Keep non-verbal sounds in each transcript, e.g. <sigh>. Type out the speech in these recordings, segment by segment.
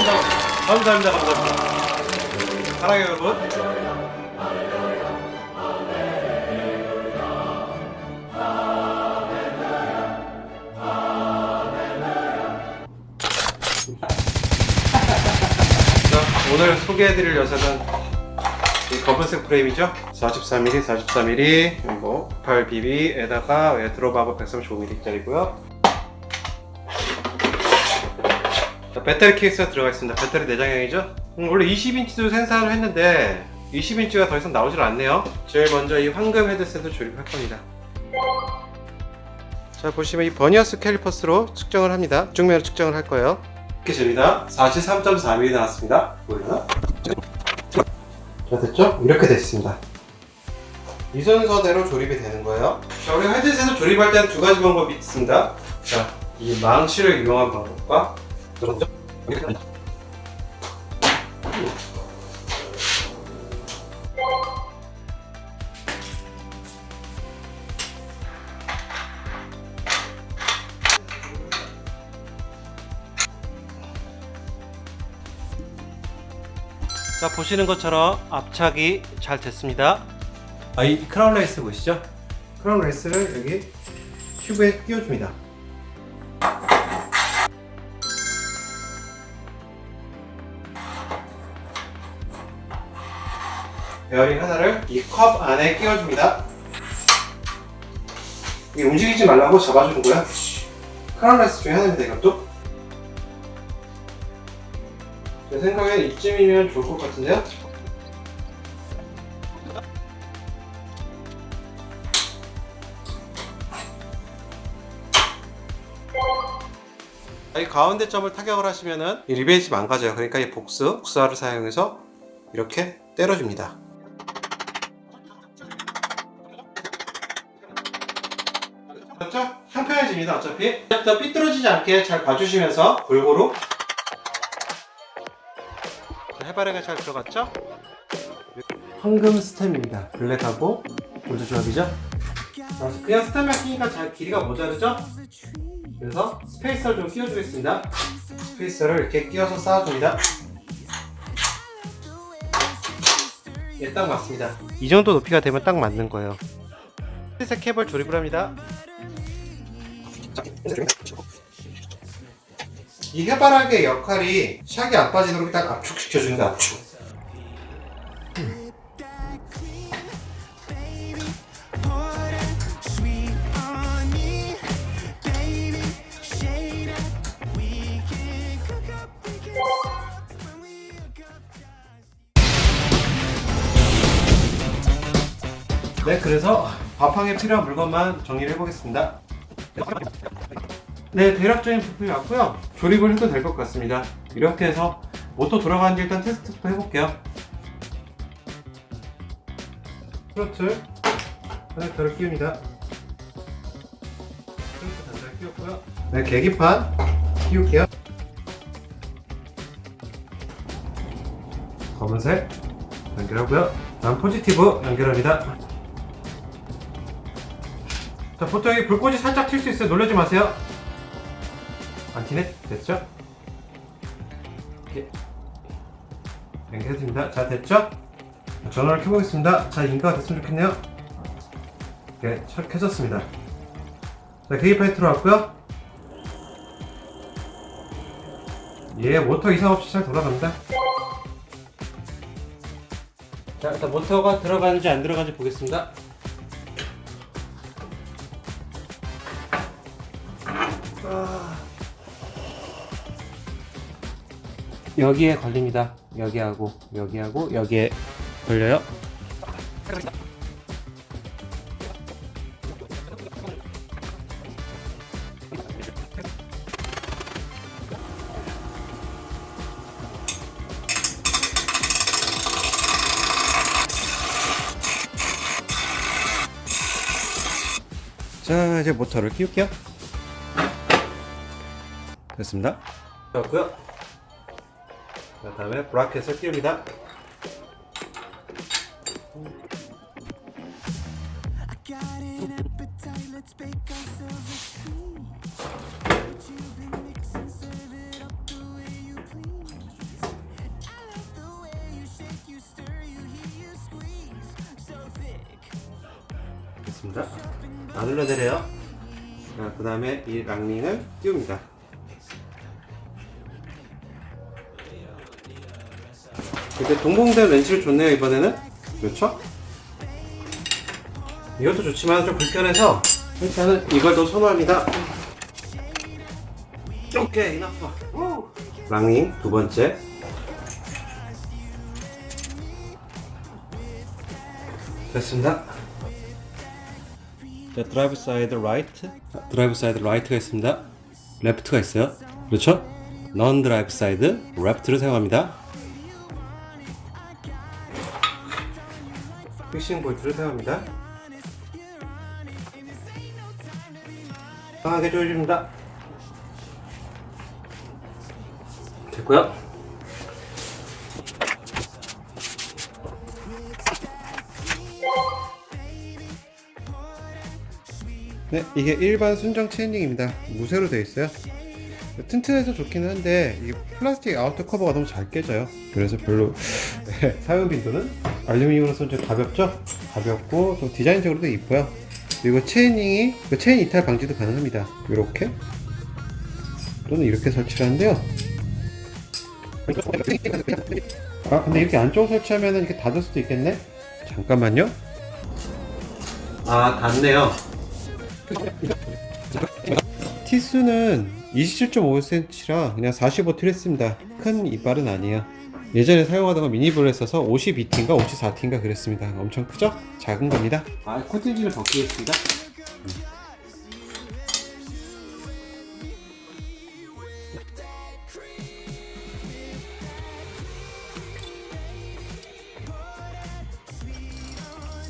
감사합니다. 감사합니다. 감사합니다. 사랑해요 여러분. 자, 오늘 소개해드릴 녀석은 이 검은색 프레임이죠 44mm 44mm 그리고 8BB에다가 드롭하고 135mm 짜리고요 자, 배터리 케이스가 들어가 있습니다. 배터리 내장형이죠? 음, 원래 20인치도 생산을 했는데 20인치가 더 이상 나오질 않네요. 제일 먼저 이 황금 헤드셋을 조립할 겁니다. 자 보시면 이 vernier calipers로 측정을 합니다. 중면으로 측정을 할 거예요. 이렇게 됩니다. 43.4mm 나왔습니다. 보이나? 자 됐죠? 이렇게 됐습니다. 이 순서대로 조립이 되는 거예요. 자 우리 헤드셋을 조립할 때는 두 가지 방법이 있습니다. 자 이 망치를 이용한 방법과 자 보시는 것처럼 압착이 잘 됐습니다. 아, 이 크라운 레이스 보시죠? crown race를 여기 튜브에 끼워줍니다 베어링 하나를 이 컵 안에 끼워줍니다 이게 움직이지 말라고 잡아주는 거야 crown race 중에 하나입니다 이것도 제 생각엔 이쯤이면 좋을 것 같은데요? 이 가운데 점을 타격을 하시면은 이 리베이지 망가져요. 그러니까 이 복수, 복수화를 사용해서 이렇게 때려줍니다. 평평해집니다. 어차피 더 삐뚤어지지 않게 잘 봐주시면서 골고루 해바라기가 잘 들어갔죠? 황금 스템입니다. 블랙하고 골드 조합이죠? 그냥 stem만 끼니까 잘 길이가 모자르죠? 그래서 spacer를 좀 끼워주겠습니다. spacer를 이렇게 끼워서 쌓아줍니다. 예, 딱 맞습니다. 이 정도 높이가 되면 딱 맞는 거예요. 흰색 캡을 조립을 합니다. 이 해바라기의 역할이 shock이 안 빠지도록 딱 압축시켜주는 거 압축. 네 그래서 밥항에 필요한 물건만 정리를 해보겠습니다 네 대략적인 부품이 왔고요. 조립을 해도 될 것 같습니다. 이렇게 해서 모터 돌아가는지 일단 테스트부터 해볼게요. 트로틀 커넥터를 끼웁니다. 트로틀 단자를 끼웠고요. 네 계기판 끼울게요. 검은색 연결하고요. 다음 포지티브 연결합니다 자 보통 여기 불꽃이 살짝 튈 수 있어요. 놀라지 마세요. 안티네? 됐죠? 이렇게. 연결해줍니다. 자 됐죠? 전원을 켜보겠습니다. 자 인가가 됐으면 좋겠네요. 이렇게 잘 켜졌습니다. 자 계기판이 들어왔고요. 예 모터 이상 없이 잘 돌아갑니다. 자 일단 모터가 들어가는지 안 들어가는지 보겠습니다 여기에 걸립니다. 여기하고 여기하고 여기에 걸려요. 자 이제 모터를 끼울게요 됐습니다. 됐고요. 그 다음에 브라켓을 끼웁니다. 됐습니다. 다 눌러내려요. 그 다음에 이 랑링을 띄웁니다. 동봉된 렌치를 줬네요, 이번에는. 그렇죠? 이것도 좋지만 좀 불편해서 일단은 이걸 더 선호합니다. 오케이, 나빠. 랑링 두 번째. 됐습니다. 자, drive side right. drive side right가 있습니다. left가 있어요. 그렇죠? non drive side left를 사용합니다. fixing bolt를 사용합니다. 강하게 조여줍니다. 됐고요. 네, 이게 일반 순정 chainring입니다. 무쇠로 되어 있어요. 튼튼해서 좋기는 한데 이 플라스틱 outer 커버가 너무 잘 깨져요. 그래서 별로 <laughs> 네, 사용 빈도는 알루미늄으로서 좀 가볍죠? 가볍고 좀 디자인적으로도 이뻐요. 그리고 chainring이 그 체인 이탈 방지도 가능합니다. 이렇게 또는 이렇게 설치를 하는데요. 아 근데 이렇게 안쪽으로 설치하면 이렇게 닫을 수도 있겠네? 잠깐만요. 아 닿네요. 티수는 27.5cm라 그냥 45T를 했습니다. 큰 이빨은 아니에요. 예전에 사용하던 건 미니볼에 써서 52T인가 54T인가 그랬습니다. 엄청 크죠? 작은 겁니다. 아, 코팅지를 벗기겠습니다.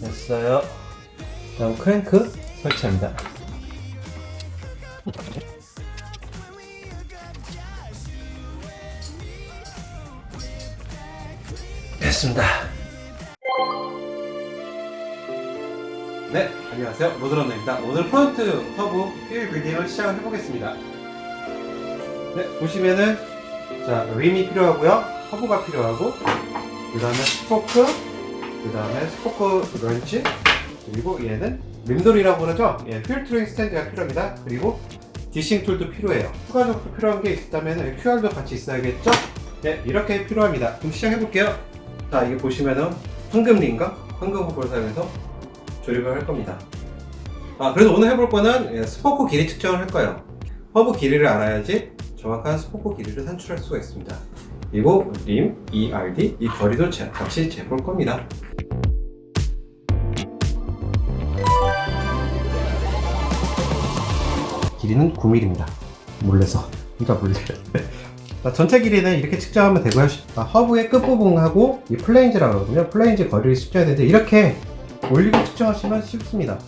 됐어요. 다음 크랭크 설치합니다. 됐습니다. 네, 안녕하세요. 모드런너입니다. 오늘 front 허브 wheel building을 시작을 해보겠습니다. 네, 보시면은 자 림이 필요하고요, 허브가 필요하고, 그 다음에 스포크, 그 다음에 스포크 렌치, 그리고 얘는 림돌이라고 그러죠? 예, 휠 truing 스탠드가 필요합니다. 그리고 dishing tool도 필요해요. 추가적으로 필요한 게 있다면 QR도 같이 있어야겠죠? 네, 이렇게 필요합니다. 그럼 시작해 볼게요. 자, 이게 보시면은 황금 림과 황금 허브를 사용해서 조립을 할 겁니다. 아, 그래서 오늘 해볼 거는 예, 스포크 길이 측정을 할 거예요. 허브 길이를 알아야지 정확한 스포크 길이를 산출할 수가 있습니다. 그리고 림, ERD, 이 거리도 제- 같이 재볼 겁니다. 길이는 9mm입니다. 몰래서. 그러니까 몰래. 자, 전체 길이는 이렇게 측정하면 되고요. 아, 허브의 끝부분하고 이 플랜지라고 그러거든요. 플랜지 거리를 측정해야 되는데 이렇게 올리고 측정하시면 쉽습니다.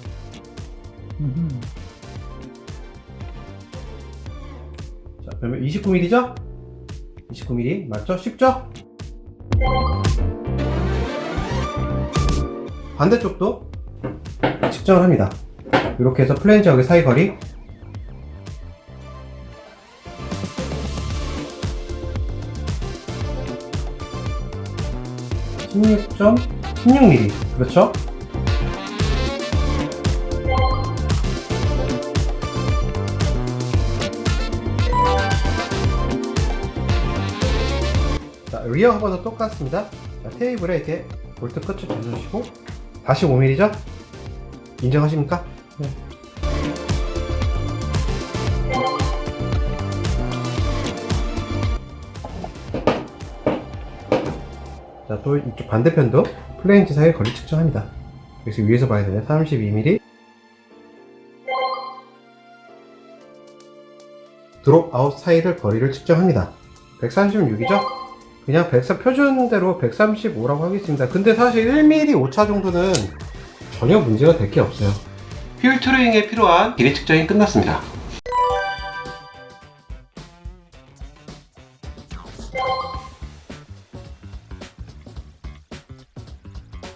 자, 그러면 29mm죠? 29mm 맞죠? 쉽죠? 반대쪽도 측정을 합니다. 이렇게 해서 플레인즈하고 사이 거리 16.16mm 그렇죠? 자, rear 허브도 똑같습니다. 자, 테이블에 이렇게 볼트 끝을 대주시고 다시 5mm죠? 인정하십니까? 또 이쪽 반대편도 플랜지 사이의 거리 측정합니다. 그래서 위에서 봐야 되네. 32mm. dropout 사이를 거리를 측정합니다. 136이죠? 그냥 104 표준대로 135라고 하겠습니다. 근데 사실 1mm 오차 정도는 전혀 문제가 될 게 없어요. 휠 truing에 필요한 길이 측정이 끝났습니다.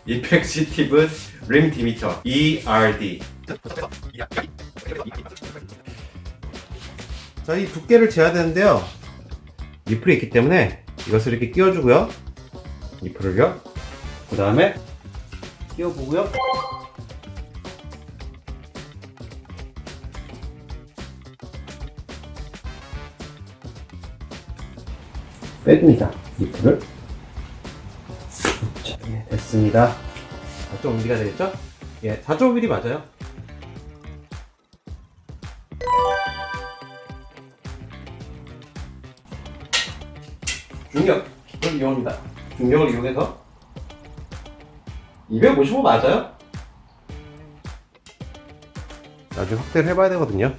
effective rim diameter ERD 자, 이 두께를 재야 되는데요. 니플이 있기 때문에 이것을 이렇게 끼워주고요. 니플을요. 그 다음에 끼워보고요. 빼줍니다 니플을. 됐습니다. 4.5mm가 되겠죠? 예, 4.5mm 맞아요. 중력을 이용합니다. 중력을 이용해서 255 맞아요? 나중에 확대를 해봐야 되거든요.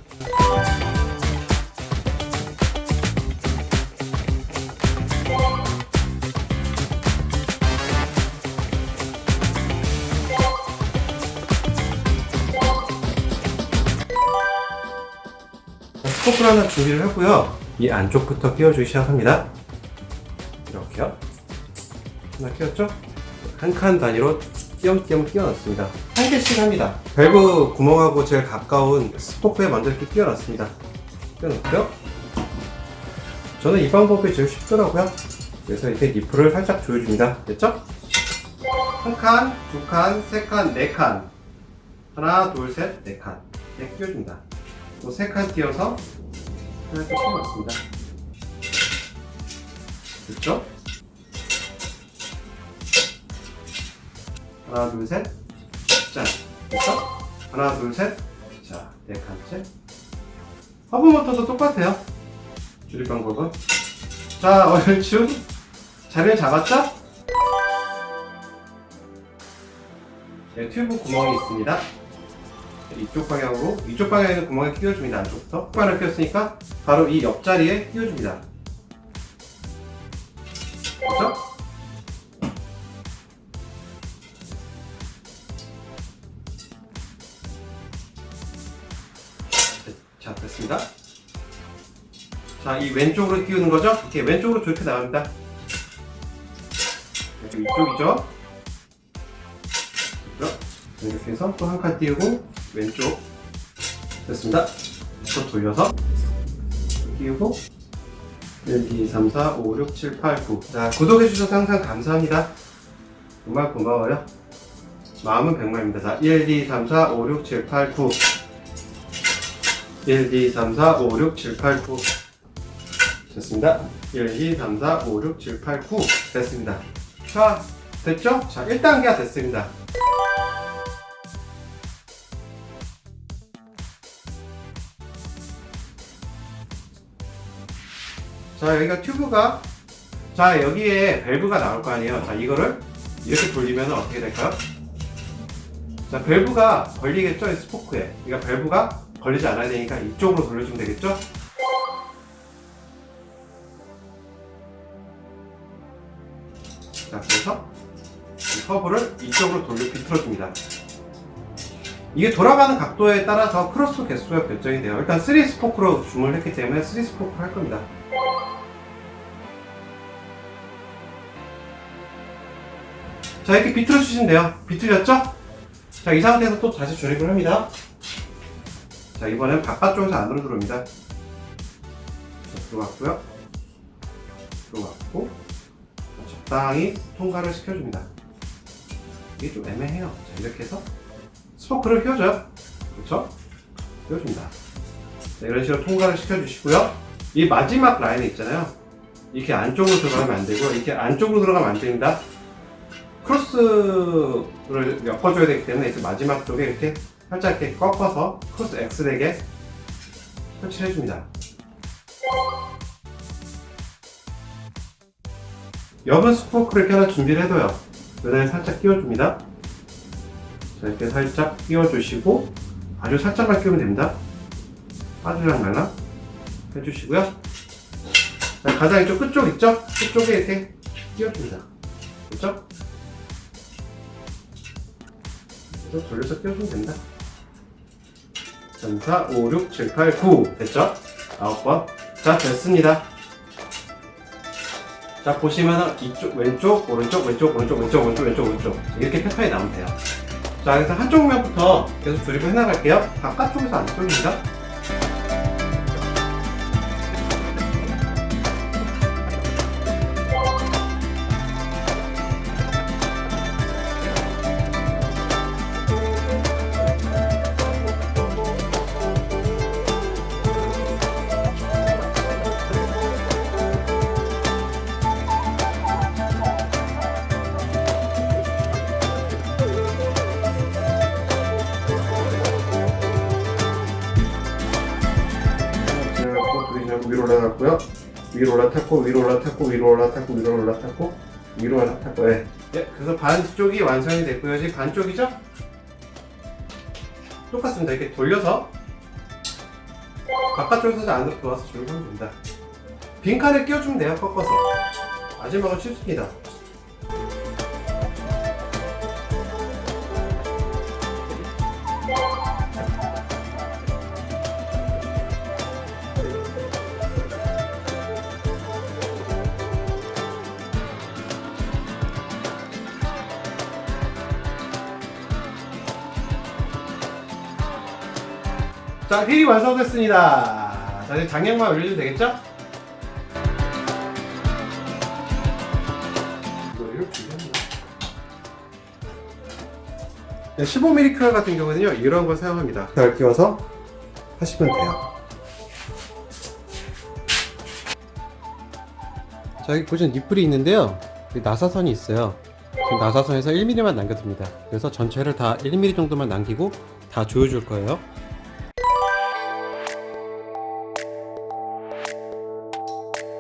스포크 하나 준비를 하고요. 이 안쪽부터 끼워주기 시작합니다. 이렇게요. 하나 끼웠죠? 한 칸 단위로 띄엄띄엄 끼워놨습니다. 한 개씩 합니다. 밸브 구멍하고 제일 가까운 스포크에 먼저 이렇게 끼워놨습니다. 끼워놓고요. 저는 이 방법이 제일 쉽더라고요. 그래서 이렇게 니플을 살짝 조여줍니다. 됐죠? 한 칸, 두 칸, 세 칸, 네 칸. 하나, 둘, 셋, 네 칸. 네, 끼워줍니다. 또 세칸 띄어서 살짝 끼워놨습니다. 됐죠? 하나, 둘, 셋. 짠. 됐죠? 하나, 둘, 셋. 자, 네 칸째. 허브 모터도 똑같아요. 줄일 방법은. 자, 얼추 자리를 잡았죠? 네, 튜브 구멍이 있습니다. 이쪽 방향으로, 이쪽 방향에 구멍에 끼워줍니다. 안쪽부터. 뚜껑을 끼웠으니까 바로 이 옆자리에 끼워줍니다. 됐죠? 자, 됐습니다. 자, 이 왼쪽으로 끼우는 거죠? 이렇게 왼쪽으로 저렇게 나갑니다. 이쪽이죠? 이렇게 해서 또 한 칸 띄우고 왼쪽 됐습니다. 또 돌려서 끼우고 1, 2, 3, 4, 5, 6, 7, 8, 9 자, 구독해주셔서 항상 감사합니다. 정말 고마워요. 마음은 백만입니다. 자, 1, 2, 3, 4, 5, 6, 7, 8, 9 1, 2, 3, 4, 5, 6, 7, 8, 9 됐습니다. 1, 2, 3, 4, 5, 6, 7, 8, 9 됐습니다. 자, 됐죠? 자, 1단계가 됐습니다. 자, 여기가 튜브가 자, 여기에 밸브가 나올 거 아니에요. 자, 이거를 이렇게 돌리면 어떻게 될까요? 자, 밸브가 걸리겠죠? 이 스포크에. 그러니까 밸브가 걸리지 않아야 되니까 이쪽으로 돌려주면 되겠죠? 자, 그래서 이 허브를 이쪽으로 돌려 비틀어줍니다. 이게 돌아가는 각도에 따라서 크로스 개수가 결정이 돼요. 일단 3 스포크로 주문을 했기 때문에 3 스포크를 할 겁니다. 자, 이렇게 비틀어 주시면 돼요. 비틀렸죠? 자, 이 상태에서 또 다시 조립을 합니다. 자, 이번엔 바깥쪽에서 안으로 들어옵니다. 들어갔고, 자, 적당히 통과를 시켜줍니다. 이게 좀 애매해요. 자, 이렇게 해서 스포크를 휘어줘요. 그렇죠? 휘어줍니다. 자, 이런 식으로 통과를 시켜주시고요. 이 마지막 라인에 있잖아요. 이렇게 안쪽으로 들어가면 안 되고, 이렇게 안쪽으로 들어가면 안 됩니다. 크로스를 엮어줘야 되기 때문에 이렇게 마지막 쪽에 이렇게 살짝 이렇게 꺾어서 크로스 X되게 설치를 해줍니다. 여분 스포크를 이렇게 준비를 해둬요. 여기다 살짝 끼워줍니다. 자, 이렇게 살짝 끼워주시고 아주 살짝만 끼우면 됩니다. 빠질랑 말랑 해주시고요. 자, 가장 이쪽 끝쪽 있죠? 끝쪽에 이렇게 끼워줍니다. 그렇죠? 그래서 돌려서 끼워주면 된다. 3, 4, 5, 6, 7, 8, 9 됐죠? 9번. 자 됐습니다. 자 보시면은 이쪽 왼쪽 오른쪽 왼쪽 오른쪽 왼쪽 오른쪽 왼쪽 오른쪽. 이렇게 패턴이 나오면 돼요. 자 그래서 한쪽 면부터 계속 조립을 해나갈게요. 바깥쪽에서 안쪽입니다 올라탔고 위로 올라탔고 위로 올라탔고 위로 올라탔고 위로 올라탔고 예. 예, 그래서 반쪽이 완성이 됐고요. 지금 반쪽이죠? 똑같습니다. 이렇게 돌려서 바깥쪽에서 안으로 들어와서 줄을 하면 됩니다. 빈칸을 끼워주면 돼요. 꺾어서. 마지막은 쉽습니다. 자, 휠이 완성됐습니다. 자, 이제 장력만 올려주면 되겠죠? 준비합니다. 15mm 크럴 같은 경우는요, 이런 걸 사용합니다. 잘 끼워서 하시면 돼요. 자, 여기 보시면 니플이 있는데요. 나사선이 있어요. 지금 나사선에서 1mm만 남겨둡니다. 그래서 전체를 다 1mm 정도만 남기고 다 조여줄 거예요.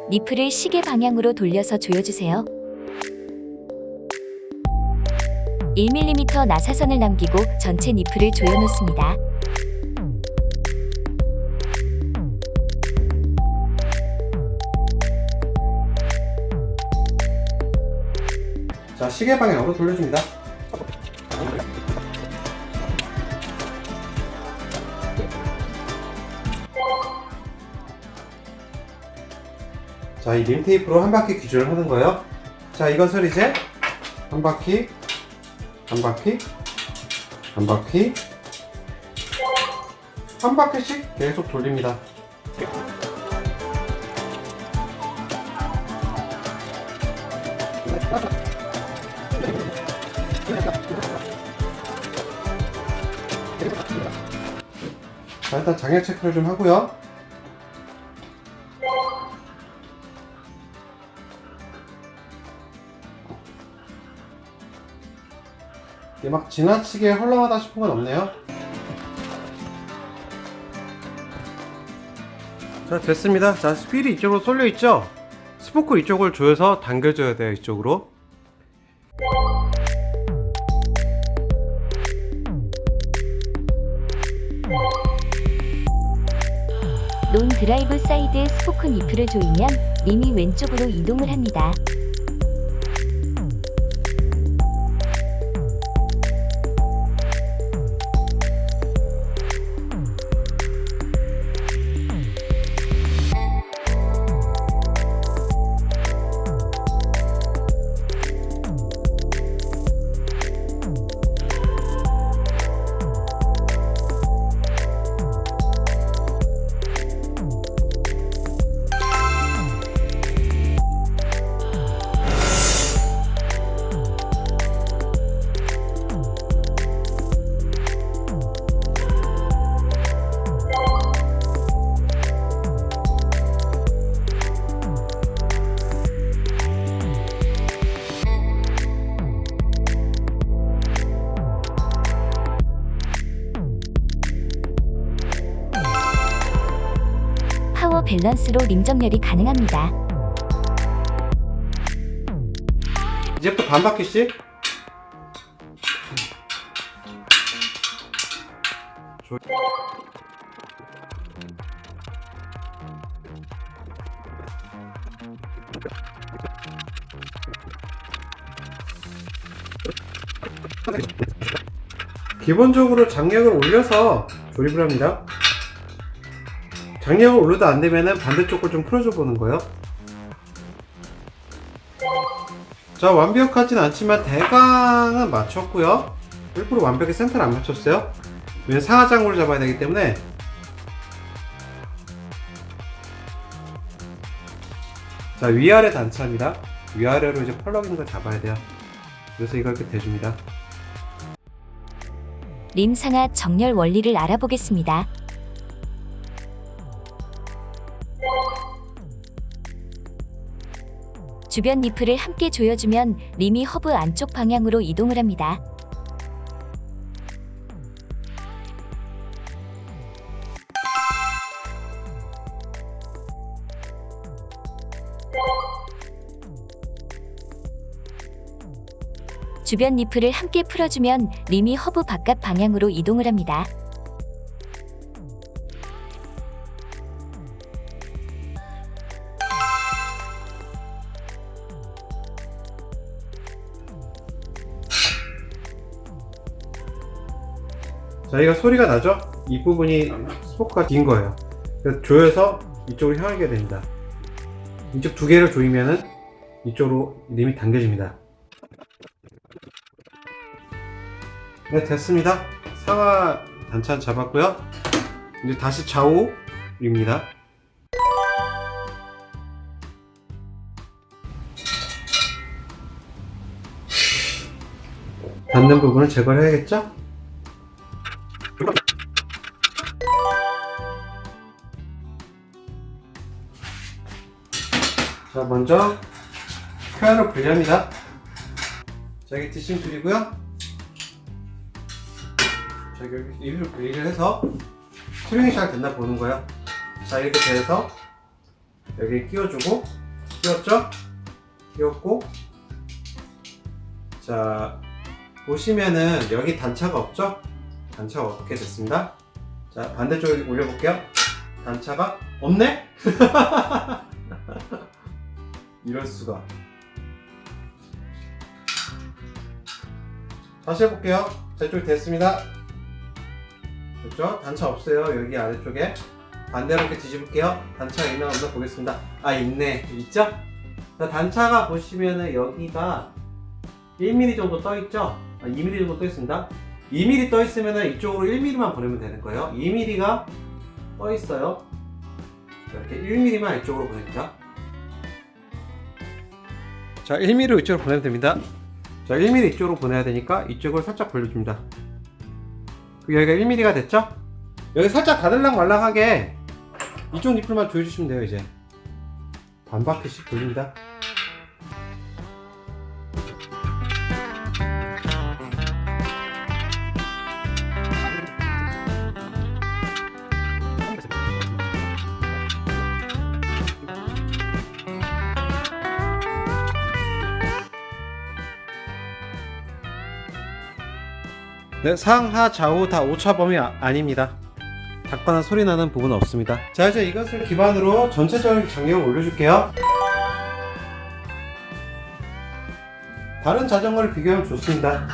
니플을 시계 방향으로 돌려서 조여주세요. 1mm 나사선을 남기고 전체 니플을 조여놓습니다. 자, 시계 방향으로 돌려줍니다. 자, 이 림 테이프로 한 바퀴 기준을 하는 거예요. 자, 이것을 이제 한 바퀴, 한 바퀴, 한 바퀴, 한 바퀴씩 계속 돌립니다. 자, 일단 장애 체크를 좀 하고요. 이게 막 지나치게 헐렁하다 싶은 건 없네요. 자, 됐습니다. 자, 스필이 이쪽으로 쏠려 있죠? 스포크 이쪽을 조여서 당겨줘야 돼요, 이쪽으로. 논 드라이브 사이드 스포크 니플을 조이면 림이 왼쪽으로 이동을 합니다. 밸런스로 림 정렬이 가능합니다. 이제부터 반 바퀴씩 조- 기본적으로 장력을 올려서 조립을 합니다. 장력을 올려도 안 되면은 반대쪽을 좀 풀어줘 보는 거예요. 자 완벽하진 않지만 대강은 맞췄고요. 일부러 완벽히 센터를 안 맞췄어요. 왜냐면 상하장구를 잡아야 되기 때문에. 자 위아래 단차입니다. 위아래로 이제 펄럭이는 걸 잡아야 돼요. 그래서 이걸 이렇게 대줍니다. 림 상하 정렬 원리를 알아보겠습니다. 주변 니플을 함께 조여주면 림이 허브 안쪽 방향으로 이동을 합니다. 주변 니플을 함께 풀어주면 림이 허브 바깥 방향으로 이동을 합니다. 저희가 소리가 나죠? 이 부분이 스포크가 긴 거예요. 그래서 조여서 이쪽으로 향하게 됩니다. 이쪽 두 개를 조이면은 이쪽으로 림이 당겨집니다. 네, 됐습니다. 상하 단차 잡았고요. 이제 다시 좌우입니다. 닿는 부분을 제거를 해야겠죠? 먼저 표현을 분리합니다 자 여기 디싱 줄이고요 자 여기 입을 분리를 해서 트링이 잘 됐나 보는 거예요 자 이렇게 돼서 여기 끼워주고 끼웠죠? 끼웠고 자 보시면은 여기 단차가 없죠? 단차가 없게 됐습니다 자 반대쪽에 올려볼게요 단차가 없네? <laughs> 이럴 수가. 다시 해볼게요. 자, 이쪽 됐습니다. 됐죠? 단차 없어요. 여기 아래쪽에. 반대로 이렇게 뒤집을게요. 단차가 있나 없나 보겠습니다. 아, 있네. 있죠? 자, 단차가 보시면은 여기가 1mm 정도 떠 있죠? 아, 2mm 정도 떠 있습니다. 2mm 떠 있으면은 이쪽으로 1mm만 보내면 되는 거예요. 2mm가 떠 있어요. 이렇게 1mm만 이쪽으로 보냅니다. 자 1mm 이쪽으로 보내면 됩니다. 자 1mm 이쪽으로 보내야 되니까 이쪽을 살짝 벌려줍니다. 그 여기가 1mm가 됐죠? 여기 살짝 가들랑 말랑하게 이쪽 니플만 조여주시면 돼요 이제. 반 바퀴씩 돌립니다 네, 상하 좌우 다 오차범위 아, 아닙니다. 닫거나 소리 나는 부분은 없습니다. 자 이제 이것을 기반으로 전체적인 장력을 올려줄게요. 다른 자전거를 비교하면 좋습니다.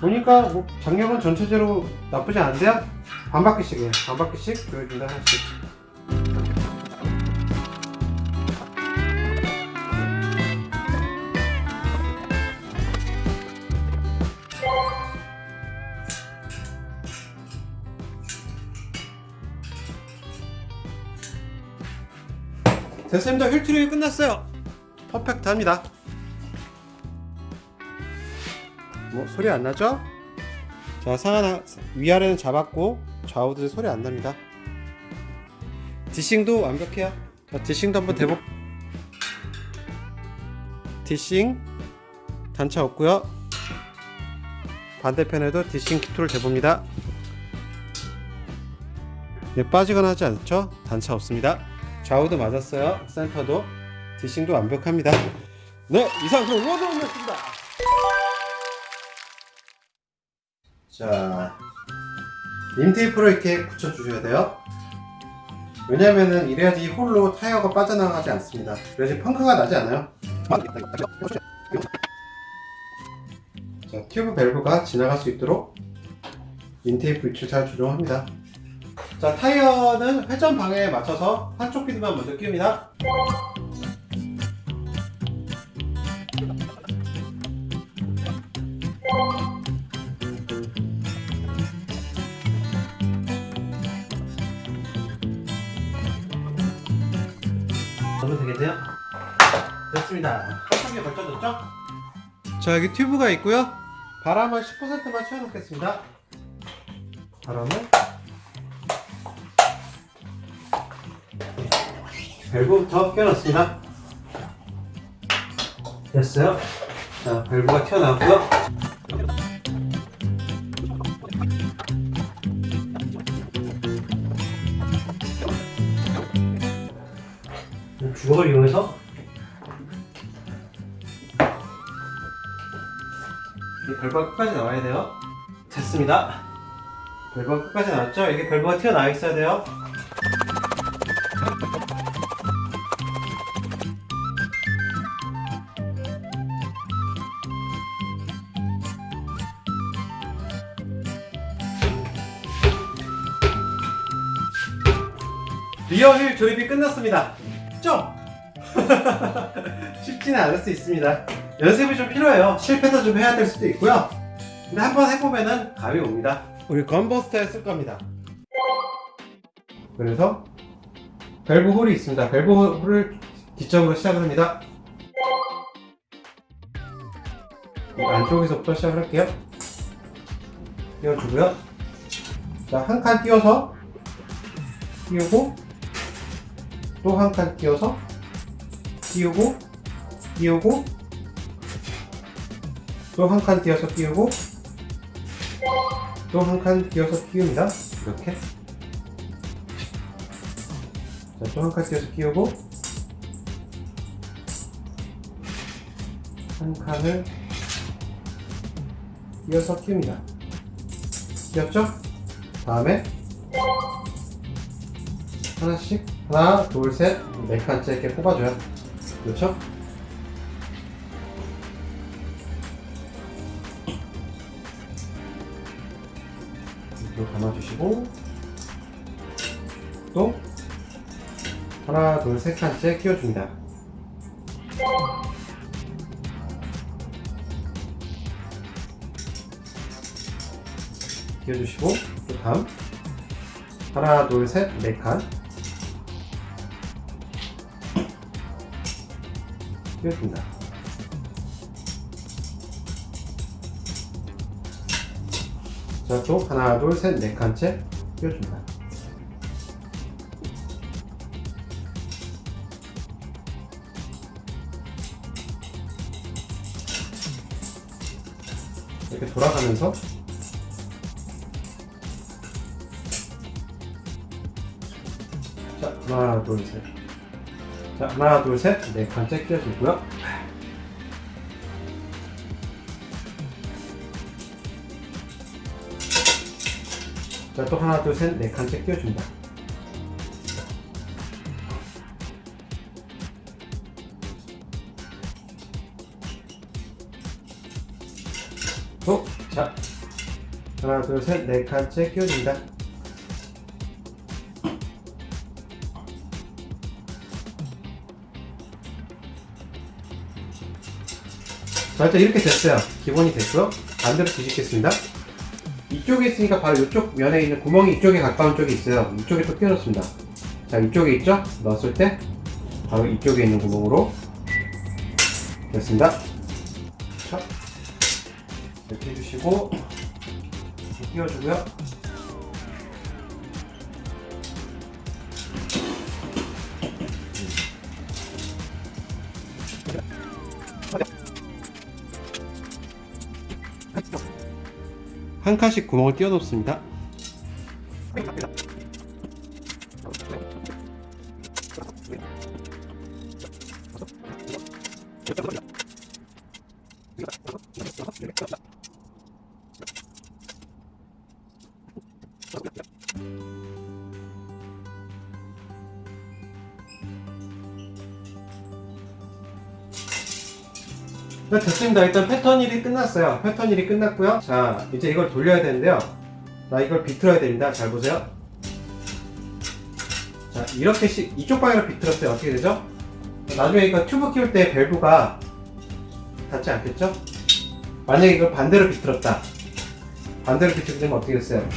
보니까 뭐 장력은 전체적으로 나쁘지 않은데요? 반 바퀴씩이에요. 반 바퀴씩 보여준다 하나씩. 됐습니다. 휠 truing이 끝났어요. perfect합니다. 뭐 소리 안 나죠? 자 상하나 위아래는 잡았고 좌우도 소리 안 납니다. dishing도 완벽해요. 자 dishing도 한번 대보. dishing 단차 없고요. 반대편에도 dishing tool을 대봅니다. 네, 빠지거나 하지 않죠? 단차 없습니다. 좌우도 맞았어요. 센터도 디싱도 완벽합니다. 네, 이상 그럼 로드홈이었습니다. 자, 림테이프를 이렇게 붙여주셔야 돼요. 왜냐면은 이래야지 이 홀로 타이어가 빠져나가지 않습니다. 그래야지 펑크가 나지 않아요. 자, 튜브 밸브가 지나갈 수 있도록 인테이프 위치를 잘 조정합니다. 자 타이어는 회전 방향에 맞춰서 한쪽 피드만 먼저 끼웁니다? 자 여기 튜브가 있고요. 바람을 10%만 채워놓겠습니다. 바람을 밸브부터 껴놨습니다. 됐어요. 자, 밸브가 튀어나왔고요. 주걱을 이용해서 밸브가 끝까지 나와야 돼요. 됐습니다. 밸브가 끝까지 나왔죠? 이게 밸브가 튀어나와 있어야 돼요. 조립이 끝났습니다. 좀 <laughs> 쉽지는 않을 수 있습니다. 연습이 좀 필요해요. 실패도 좀 해야 될 수도 있고요. 근데 한번 해보면은 감이 옵니다. 우리 건버스터에 쓸 겁니다. 그래서 밸브 홀이 있습니다. 밸브 홀을 기점으로 시작을 합니다. 이 안쪽에서부터 시작을 할게요. 띄워주고요. 자, 한 칸 띄워서 띄우고 또 한칸 띄워서 띄우고 띄우고 또 한칸 띄워서 띄우고 또 한칸 띄워서 띄웁니다. 이렇게. 자또 한칸 띄워서 띄우고 한 칸을 띄워서 띄웁니다. 띄웠죠? 다음에 하나씩 하나 둘셋네 칸째 이렇게 뽑아줘요. 그렇죠? 이렇게 감아주시고 또 하나 둘세 칸째 끼워줍니다. 끼워주시고 또 다음. 하나 둘셋네 칸 끼워줍니다. 자, 또 하나, 둘, 셋, 네 칸째 끼워줍니다. 이렇게 돌아가면서 자, 하나, 둘, 셋. 자, 하나, 둘, 셋. 네 칸째 끼워주고요. 자, 또 하나, 둘, 셋. 네 칸째 끼워줍니다. 또, 자, 하나, 둘, 셋. 네 칸째 끼워줍니다. 일단 이렇게 됐어요. 기본이 됐고요. 반대로 뒤집겠습니다. 이쪽에 있으니까 바로 이쪽 면에 있는 구멍이 이쪽에 가까운 쪽이 있어요. 이쪽에 또 끼워놓습니다. 자, 이쪽에 있죠? 넣었을 때 바로 이쪽에 있는 구멍으로 됐습니다. 자, 이렇게 해주시고 끼워주고요. 한 칸씩 구멍을 띄워 놓습니다. 네, 됐습니다. 일단 끝났어요. 패턴 일이 끝났고요. 자, 이제 이걸 돌려야 되는데요. 자, 이걸 비틀어야 됩니다. 잘 보세요. 자, 이렇게 씩 이쪽 방향으로 비틀었어요. 어떻게 되죠? 나중에 이거 튜브 끼울 때 밸브가 닿지 않겠죠? 만약에 이걸 반대로 비틀었다. 반대로 비틀게 되면 어떻게 됐어요?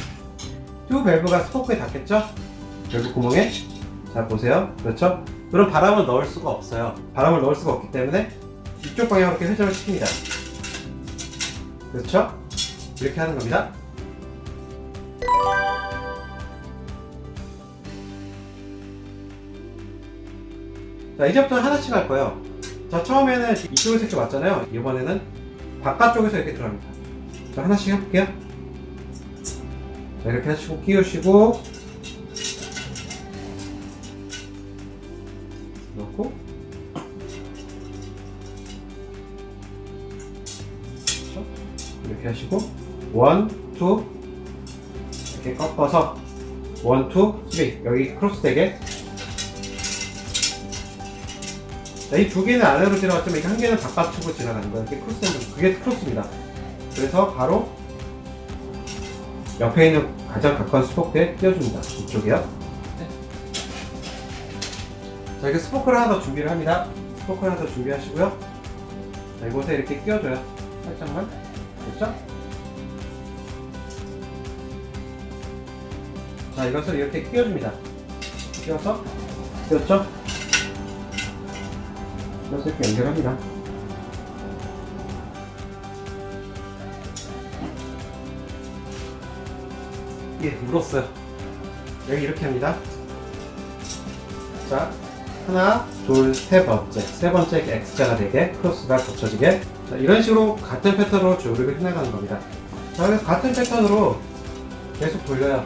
튜브 밸브가 스포크에 닿겠죠? 밸브 구멍에? 자, 보세요. 그렇죠? 그럼 바람을 넣을 수가 없어요. 바람을 넣을 수가 없기 때문에 이쪽 방향으로 이렇게 회전을 시킵니다. 그렇죠? 이렇게 하는 겁니다. 자, 이제부터 하나씩 할 거예요. 자, 처음에는 이쪽에서 이렇게 왔잖아요. 이번에는 바깥쪽에서 이렇게 들어갑니다. 자, 하나씩 해볼게요. 자, 이렇게 하시고 끼우시고 넣고 이렇게 하시고 one, two 이렇게 꺾어서 one, two, three 여기 크로스 되게 이 두 개는 아래로 지나갔지만 이한 개는 바깥쪽으로 지나가는 거예요. 이렇게 크로스. 그게 크로스입니다. 그래서 바로 옆에 있는 가장 가까운 스포크에 끼워줍니다. 이쪽이요. 네. 자, 이렇게 스포크를 하나 더 준비를 합니다. 스포크를 하나 더 준비하시고요. 자, 이곳에 이렇게 끼워줘요. 살짝만. 됐죠? 자, 이것을 이렇게 끼워줍니다. 끼워서, 끼웠죠? 끼워서 이렇게 연결합니다. 예, 물었어요. 여기 이렇게 합니다. 자, 하나, 둘, 세 번째. 세 번째 X자가 되게, 크로스가 겹쳐지게. 자, 이런 식으로 같은 패턴으로 조립을 해나가는 겁니다. 자, 그래서 같은 패턴으로 계속 돌려요.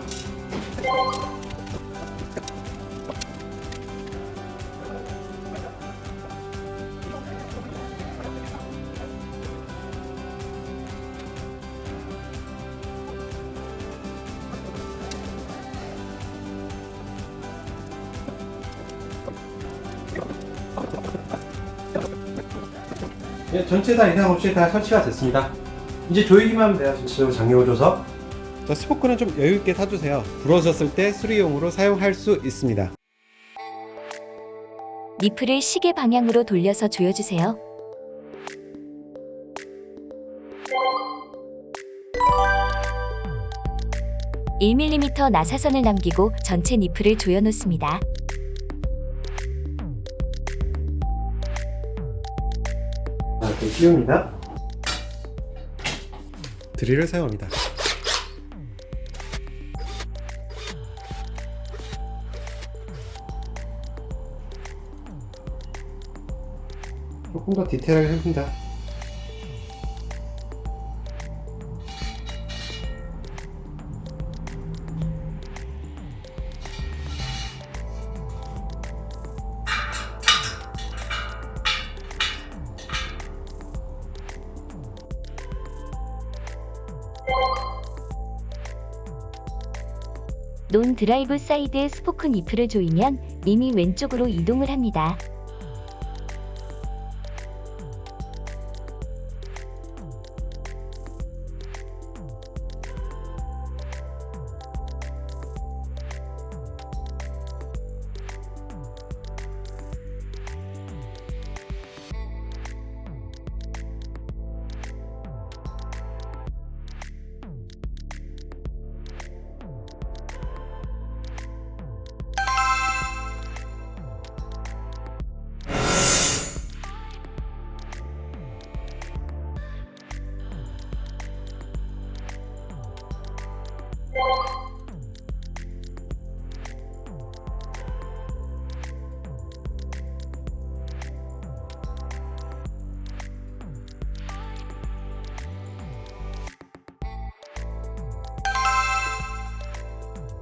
예, 전체 다 이상 없이 다 설치가 됐습니다. 이제 조이기만 하면 돼요. 지금 장려줘서. 자, 스포크는 좀 여유 있게 타주세요. 부러졌을 때 수리용으로 사용할 수 있습니다. 니플을 시계 방향으로 돌려서 조여주세요. (1mm) 나사선을 남기고 전체 니플을 조여놓습니다. 이렇게 끼웁니다. 드릴을 사용합니다. 조금 더 디테일하게 합니다. 드라이브 사이드 스포크 니플을 조이면 림이 왼쪽으로 이동을 합니다.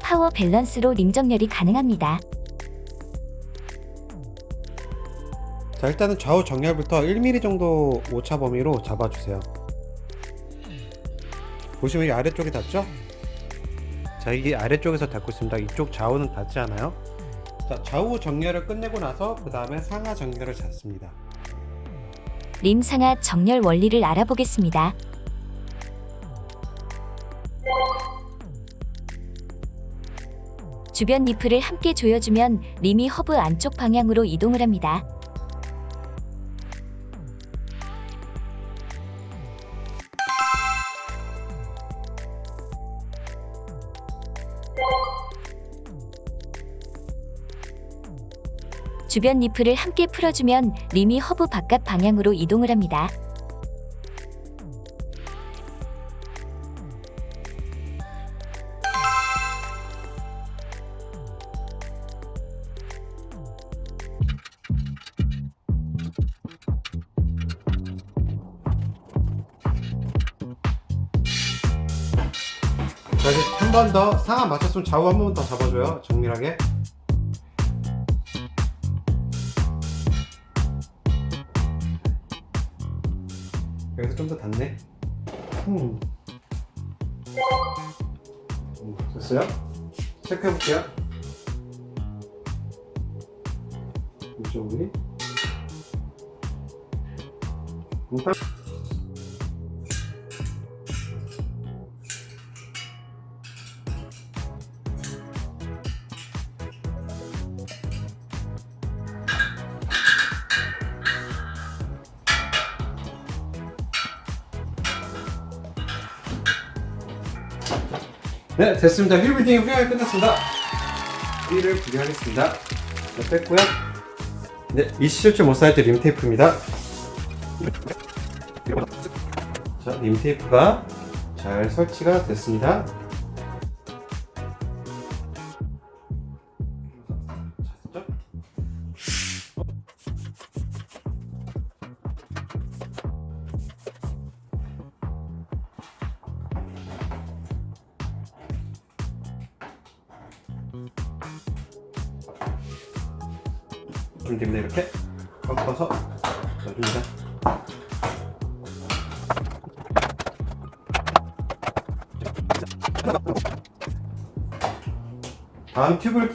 파워 밸런스로 림 정렬이 가능합니다. 자, 일단은 좌우 정렬부터 1mm 정도 오차 범위로 잡아주세요. 보시면 이 아래쪽이 닿죠? 자, 이게 아래쪽에서 닿고 있습니다. 이쪽 좌우는 닿지 않아요. 자, 좌우 정렬을 끝내고 나서 그 다음에 상하 정렬을 잡습니다. 림 상하 정렬 원리를 알아보겠습니다. 주변 니플을 함께 조여주면 림이 허브 안쪽 방향으로 이동을 합니다. 주변 니플을 함께 풀어주면 림이 허브 바깥 방향으로 이동을 합니다. 상하 맞췄으면 좌우 한 번 더 잡아줘요. 정밀하게. 여기서 좀 더 닿네. 음. 음, 됐어요? 체크해 볼게요. 네, 됐습니다. 휠 빌딩이 훌륭하게 끝났습니다. 휠을 분리하겠습니다. 자, 뺐고요. 네, 이 실제 못 사이즈 림 테이프입니다. 자, 림 테이프가 잘 설치가 됐습니다.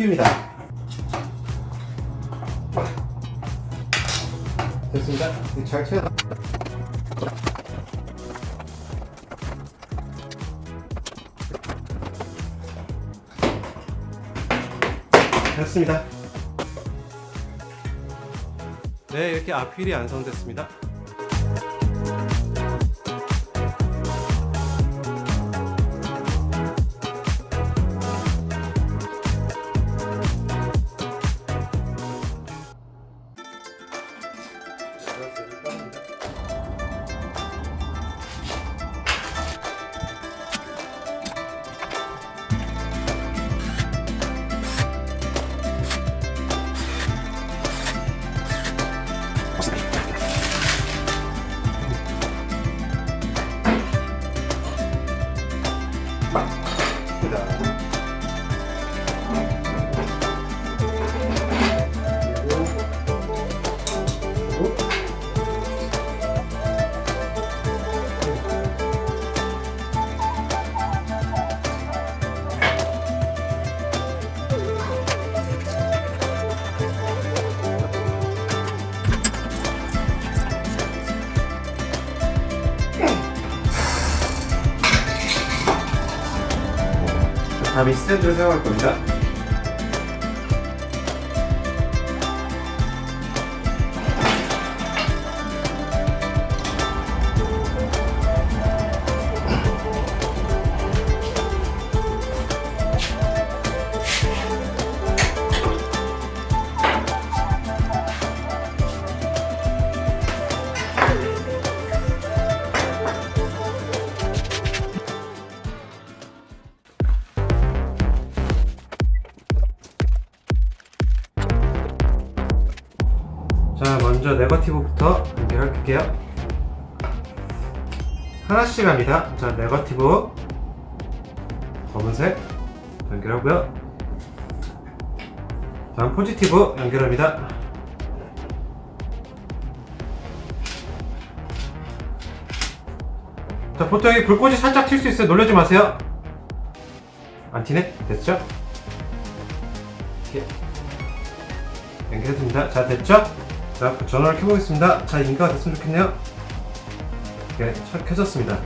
끼웁니다. 됐습니다. 잘 채워. 됐습니다. 네, 이렇게 앞휠이 완성됐습니다. 다음에 스탠드를 사용할 겁니다. 하나씩 합니다. 자, 네거티브 검은색 연결하고요. 다음 포지티브 연결합니다. 자, 보통 이 불꽃이 살짝 튈 수 있어요. 놀라지 마세요. 안 튀네? 됐죠? 이렇게 연결해줍니다. 자, 됐죠? 자, 전원을 켜보겠습니다. 자, 인가가 됐으면 좋겠네요. 이렇게 차- 켜졌습니다.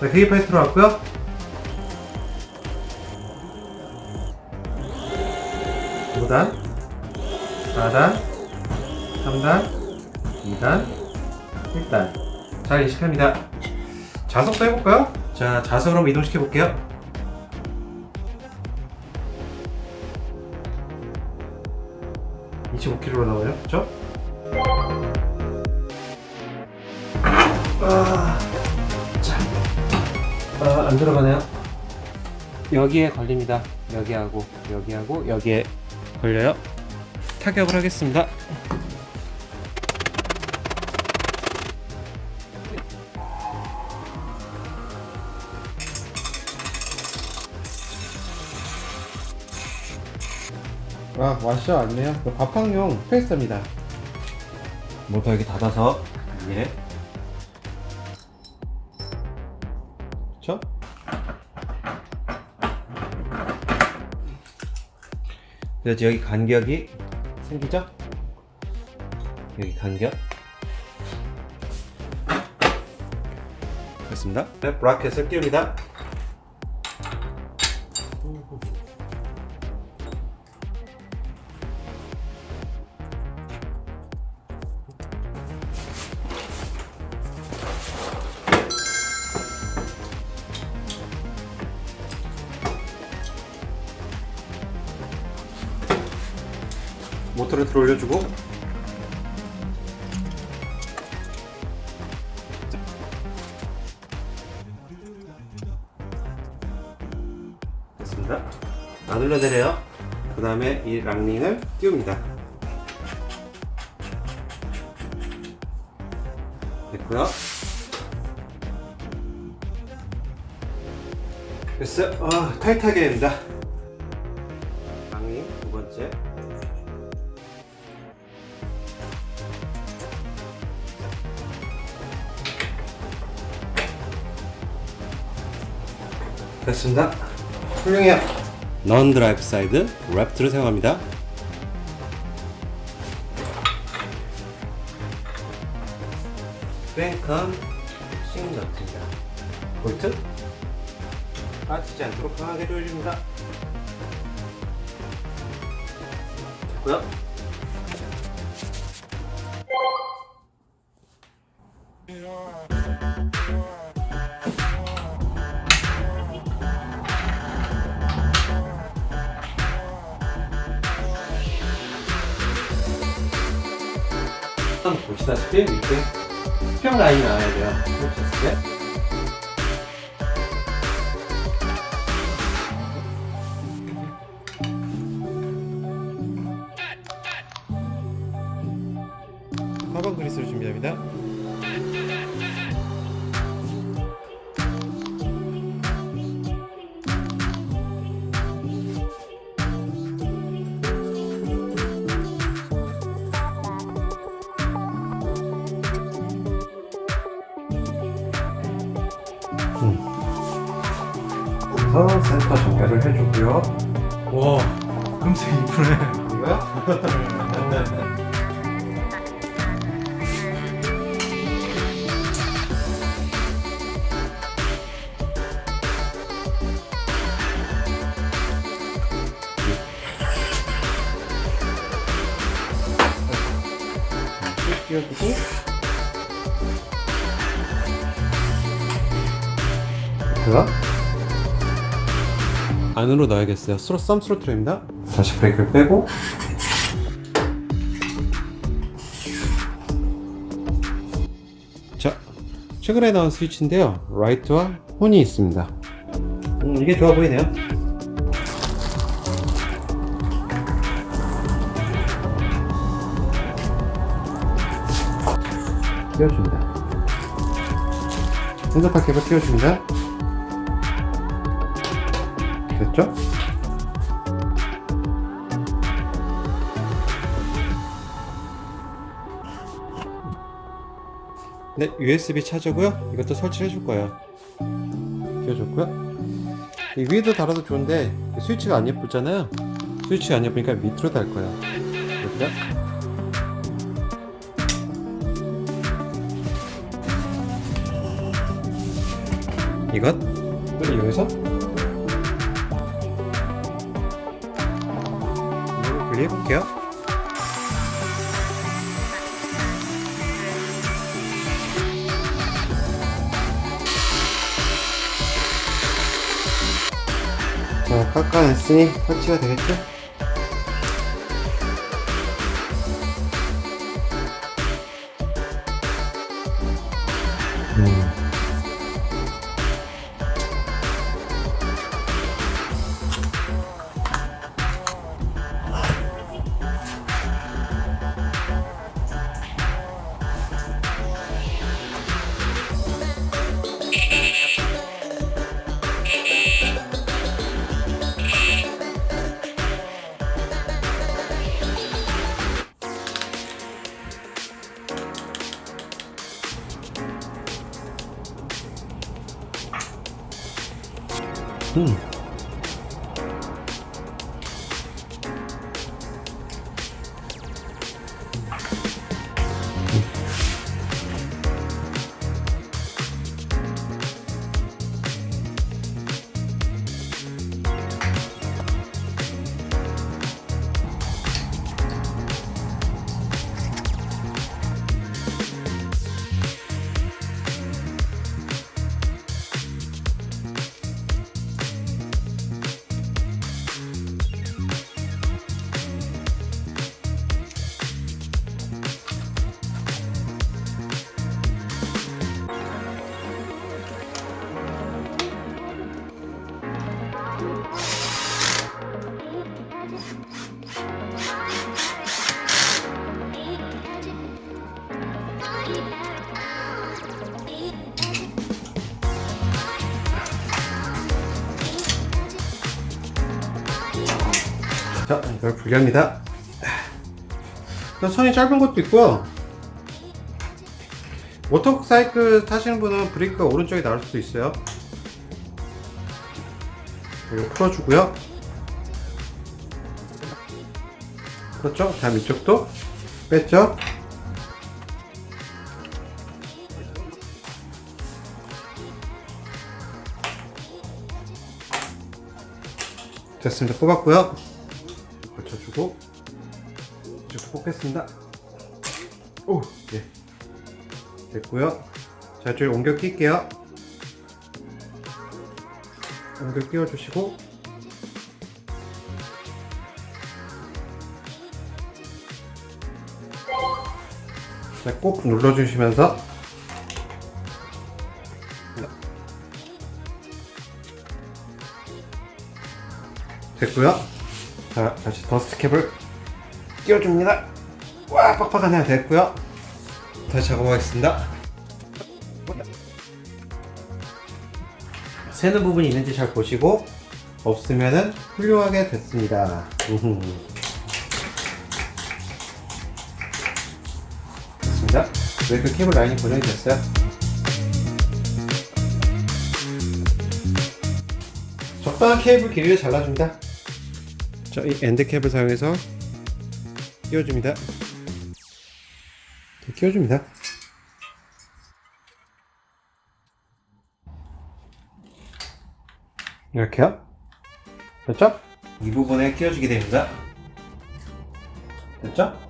자, 계기판에 들어왔고요. 오단 4단, 3단, 2단, 1단. 잘 인식합니다. 자석도 해볼까요? 자, 자석으로 한번 이동시켜 볼게요. 안 들어가네요. 여기에 걸립니다. 여기하고, 여기하고, 여기에 걸려요. 타격을 하겠습니다. 아, 와셔 아니에요? 그 밥항용 스페이스입니다. 모터 여기 닫아서 예. 그래서 여기 간격이 생기죠? 여기 간격. 됐습니다. 네, 브라켓을 띄웁니다 넌 드라이브 사이드 랩트를 사용합니다. 뱅컴 보시다시피 밑에 수평 라인이 나와야 돼요. 펼쳤을 때. 안으로 넣어야겠어요. 스로 thumb throttle입니다. 다시 브레이크를 빼고 자 최근에 나온 스위치인데요. 라이트와 혼이 있습니다. 음, 이게 좋아 보이네요. 띄워줍니다. 핸드파 케이블 띄워줍니다. 됐죠? 네, USB 차저고요. 이것도 설치를 해줄 거예요. 끼워줬고요. 이 위에도 달아도 좋은데 스위치가 안 예쁘잖아요. 스위치가 안 예쁘니까 밑으로 달 거예요. 여기다. 이것을 이용해서 분리해 볼게요. 자, 깎아냈으니 설치가 되겠죠? 자, 이걸 분리합니다. 또 선이 짧은 것도 있고요. 워터사이클 타시는 분은 브레이크가 오른쪽에 나올 수도 있어요. 이거 풀어주고요. 그렇죠? 다음 이쪽도 뺐죠? 됐습니다. 뽑았고요. 걸쳐주고 이쪽도 뽑겠습니다. 오, 예. 됐고요. 자, 이쪽에 옮겨 낄게요. 옮겨 끼워주시고 자, 꼭 눌러주시면서 됐고요. 자, 다시 더스트 캡을 끼워줍니다. 와, 빡빡하네요. 됐고요. 다시 작업하겠습니다. 새는 부분이 있는지 잘 보시고 없으면은 훌륭하게 됐습니다. 우후. <laughs> 됐습니다. 웨이크 케이블 라인이 고정이 됐어요. 적당한 케이블 길이를 잘라줍니다. 자, 이 end cap을 사용해서 끼워줍니다. 이렇게 끼워줍니다. 이렇게요. 됐죠? 이 부분에 끼워주게 됩니다. 됐죠?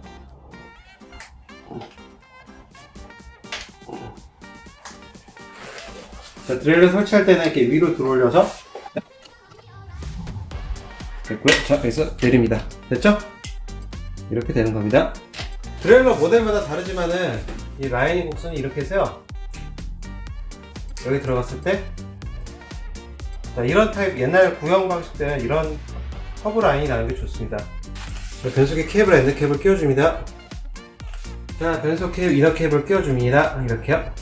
자, derailleur를 설치할 때는 이렇게 위로 들어올려서 됐고요. 자, 여기서 내립니다. 됐죠? 이렇게 되는 겁니다. derailleur 모델마다 다르지만은 이 라이닝 곡선이 이렇게 해서요. 여기 들어갔을 때 자, 이런 타입 옛날 구형 방식 때는 이런 커브 라인이 나는 게 좋습니다. 자, 변속기 케이블 end cap을 끼워줍니다. 자, 변속 케이블 이너 캡을 끼워줍니다. 이렇게요.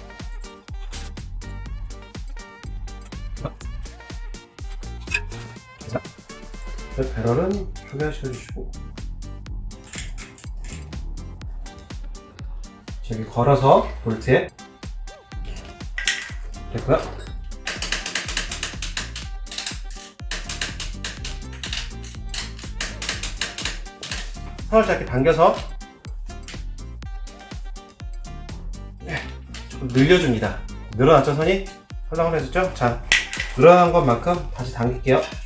배럴은 조명시켜 주시고 저기 걸어서 볼트에 됐고요. 선을 짧게 당겨서 네, 조금 늘려줍니다. 늘어났죠 선이? 헐렁헐렁해졌죠? 자 늘어난 것만큼 다시 당길게요.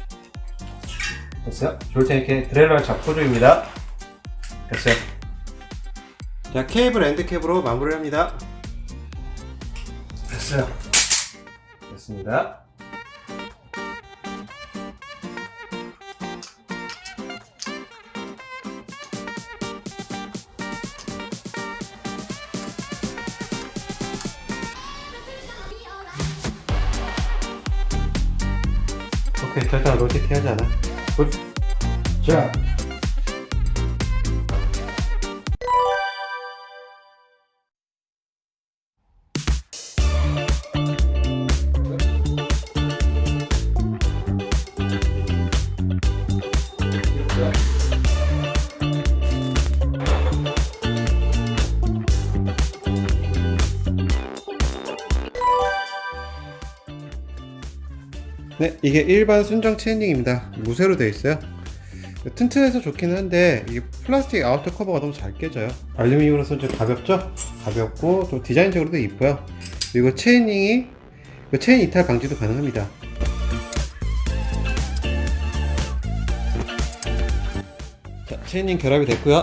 됐어요? 조일 때 이렇게 derailleur를 잡고 조입니다. 됐어요. 자 케이블 end cap으로 마무리를 합니다. 됐어요. 됐습니다. 오케이 절대 로테티 하지 않아. 굿. 자. 네, 이게 일반 순정 chainring입니다. 무쇠로 되어 있어요. 튼튼해서 좋긴 한데 이게 플라스틱 outer cover가 너무 잘 깨져요. 알루미늄으로서 좀 가볍죠? 가볍고 좀 디자인적으로도 이뻐요. 그리고 chainring이 그 체인 이탈 방지도 가능합니다. 자, chainring 결합이 됐고요.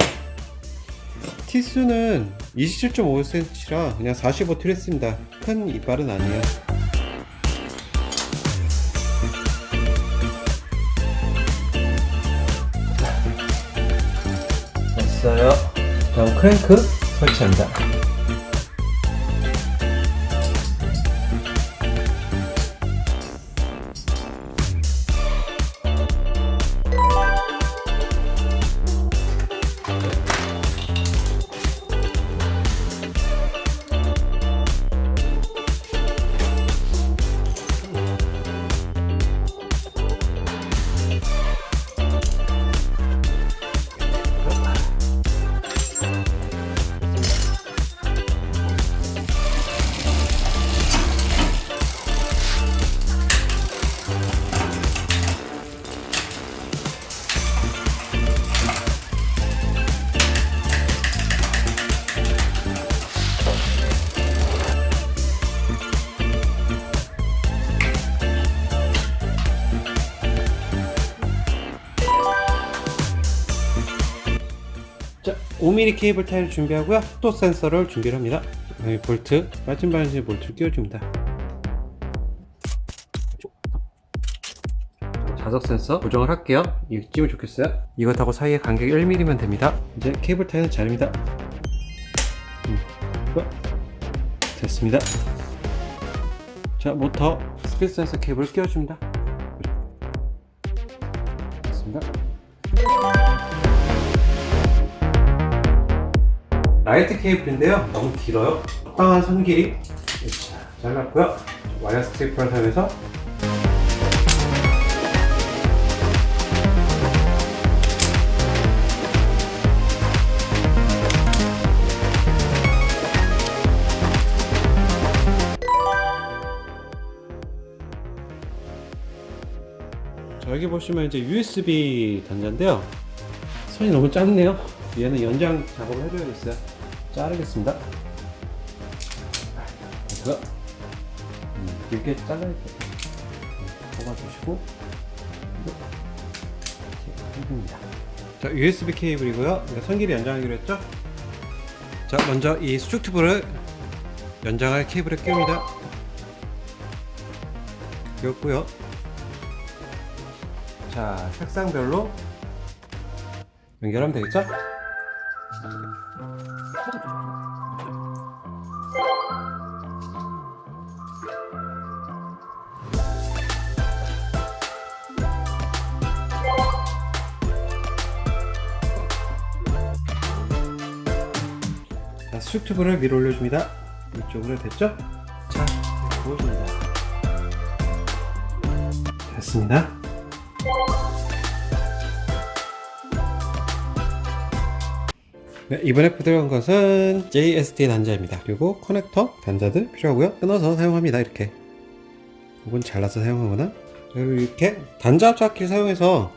T수는 27.5cm라 그냥 45 했습니다. 큰 이빨은 아니에요. 크랭크 설치합니다. 5mm 케이블 타이를 준비하고요. 또 센서를 준비를 합니다. 여기 볼트, 빠진 반지 볼트를 끼워줍니다. 자석 센서 고정을 할게요. 이쯤면 좋겠어요. 이것하고 사이의 간격이 1mm면 됩니다. 이제 케이블 타이는 자릅니다. 음, 이거. 됐습니다. 자, 모터 스피드 센서 케이블을 끼워줍니다. 라이트 케이블인데요. 너무 길어요. 적당한 선 길이 자, 잘랐고요. wire stripper를 사용해서 자, 여기 보시면 이제 USB 단자인데요. 선이 너무 짧네요. 얘는 연장 작업을 해줘야겠어요. 자르겠습니다. 그래서 음, 길게 잘라야겠죠. 뽑아주시고 이렇게. 자, USB 케이블이고요. 이거 선 길이 연장하기로 했죠? 자, 먼저 이 수축 튜브를 연장할 케이블에 끼웁니다. 끼웠고요. 자, 색상별로 연결하면 되겠죠? 수축튜브를 위로 올려줍니다. 이쪽으로 됐죠? 자, 부어줍니다. 됐습니다. 네, 이번에 들어간 것은 JST 단자입니다. 그리고 커넥터 단자들 필요하고요. 끊어서 사용합니다. 이렇게. 이건 잘라서 사용하거나 그리고 이렇게 단자 압착기를 사용해서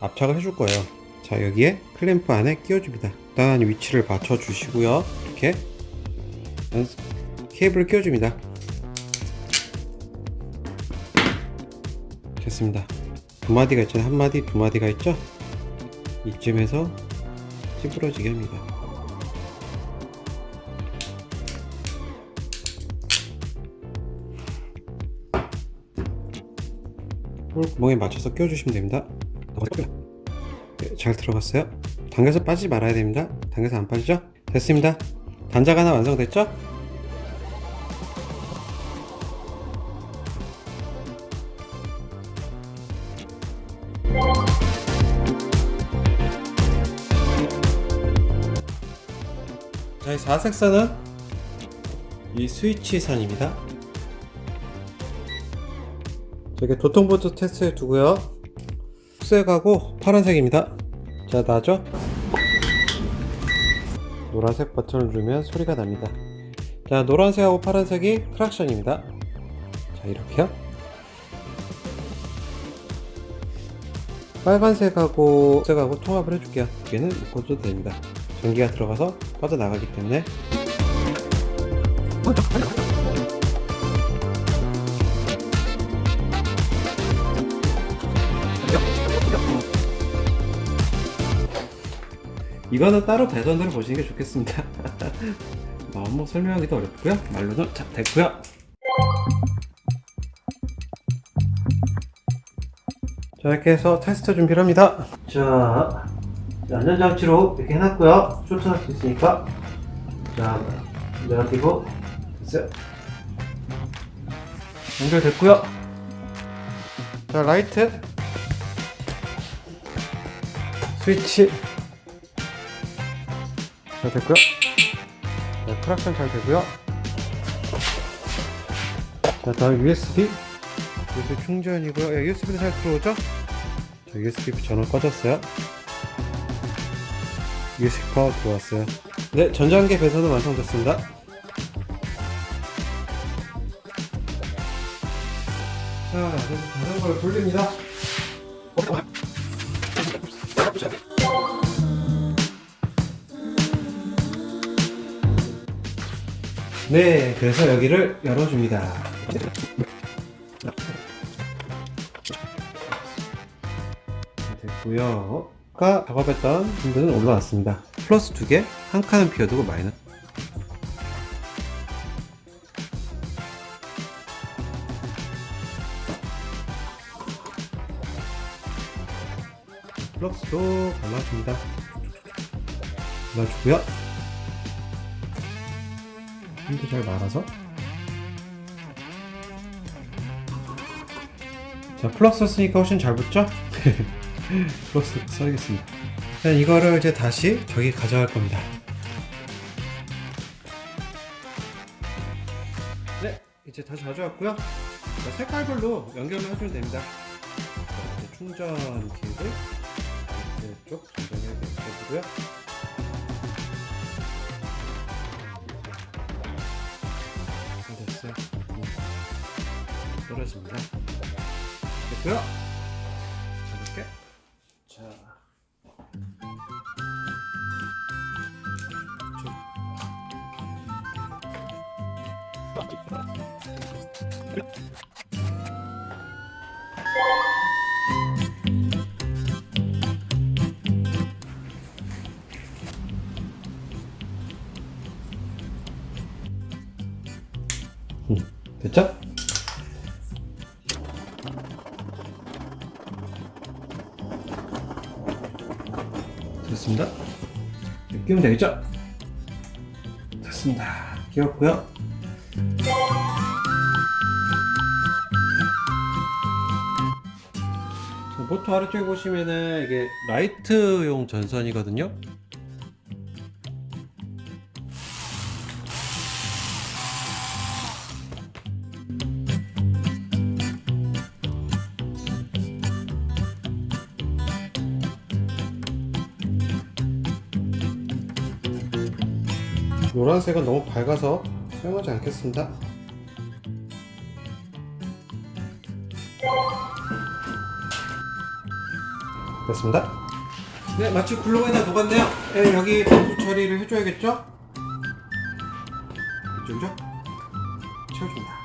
압착을 해줄 거예요. 자 여기에 클램프 안에 끼워줍니다. 적당한 위치를 맞춰 주시고요. 이렇게 케이블을 끼워줍니다. 됐습니다. 두 마디가 있잖아요. 한 마디, 두 마디가 있죠? 이쯤에서 찌부러지게 합니다. 구멍에 맞춰서 끼워주시면 됩니다. 네, 잘 들어갔어요. 당겨서 빠지지 말아야 됩니다. 당겨서 안 빠지죠? 됐습니다. 단자가 하나 완성됐죠? 자, 이 4색선은 이 스위치 선입니다. 저게 도통보드 테스트에 두고요. 흑색하고 파란색입니다. 자, 나죠? 노란색 버튼을 누르면 소리가 납니다. 자, 노란색하고 파란색이 크락션입니다. 자, 이렇게요. 빨간색하고 흑색하고 통합을 해줄게요. 얘는 묶어줘도 됩니다. 전기가 들어가서 빠져나가기 때문에 이거는 따로 배선으로 보시는 게 좋겠습니다. <laughs> 너무 설명하기도 어렵고요. 말로는 자 됐고요. 자 이렇게 해서 테스트 준비를 합니다. 자 안전장치로 이렇게 해놨고요. 쇼트할 수 있으니까. 자 네가티브 됐어요. 연결됐고요. 자 라이트. 스위치 잘 됐고요. 자, 크락션 잘 되고요. 자, 다음 USB. USB 충전이고요. 예, USB도 잘 들어오죠? 자, USB 전원 꺼졌어요. USB 파워 들어왔어요. 네, 전장계 배선은 완성됐습니다. 자, 이제 자전거를 돌립니다. 네, 그래서 여기를 열어줍니다. 됐고요. 아까 작업했던 분들은 올라왔습니다. 플러스 두 개, 한 칸은 비워두고 마이너스. flux도 발라줍니다. 발라주고요. 힘도 잘 말아서. 자, flux 쓰니까 훨씬 잘 붙죠? <laughs> flux 써야겠습니다. 자, 이거를 이제 다시 저기 가져갈 겁니다. 네, 이제 다시 가져왔고요. 자, 색깔별로 연결을 해주면 됩니다. 자, 충전 팁을 이쪽 전정해 주고요. 됐어요. 떨어집 끼우면 되겠죠? 됐습니다. 끼웠고요. 자, 모터 아래쪽에 보시면은 이게 라이트용 전선이거든요. 노란색은 너무 밝아서 사용하지 않겠습니다. 됐습니다. 네, 마치 글로에다 녹았네요. 네, 여기 방수 처리를 해줘야겠죠? 이쪽이죠? 채워줍니다.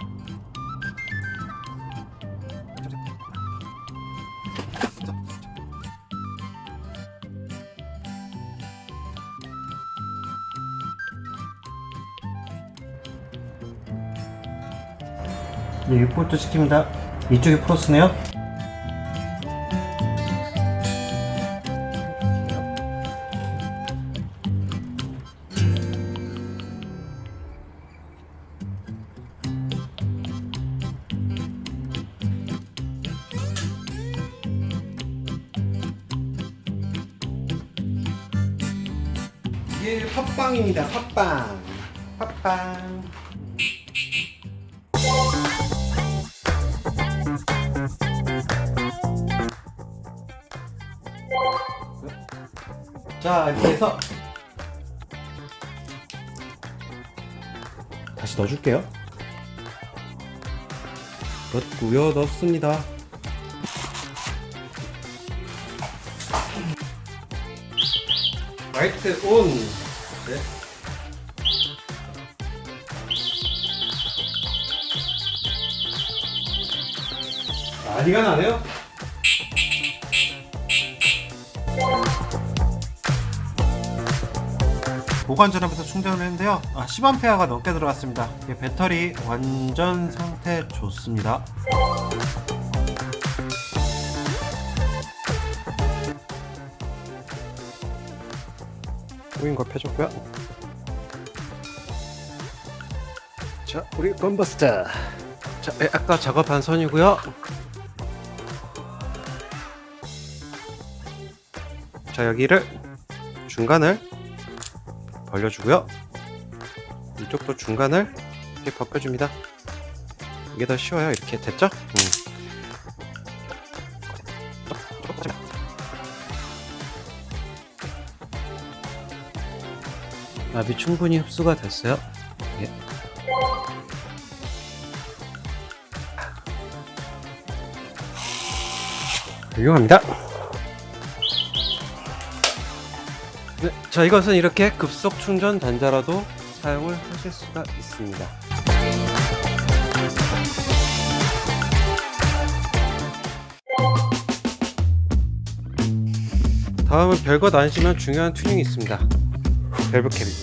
6볼트 시킵니다. 이쪽이 플러스네요. 넣어줄게요. 넣고요 넣습니다. 라이트 온. 네. 난리가 나네요 보관 전압에서 충전을 했는데요. 아, 10A가 넘게 들어갔습니다. 배터리 완전 상태 좋습니다. 보인 거 펴줬고요. 자 우리 건버스터 자 예, 아까 작업한 선이고요. 자 여기를 중간을 벌려주고요. 이쪽도 중간을 이렇게 벗겨줍니다. 이게 더 쉬워요. 이렇게 됐죠? 음. 압이 충분히 흡수가 됐어요. 예. 훌륭합니다. 자 이것은 이렇게 급속 충전 단자라도 사용을 하실 수가 있습니다. 다음은 별것 아니지만 중요한 튜닝이 있습니다. 밸브캡입니다.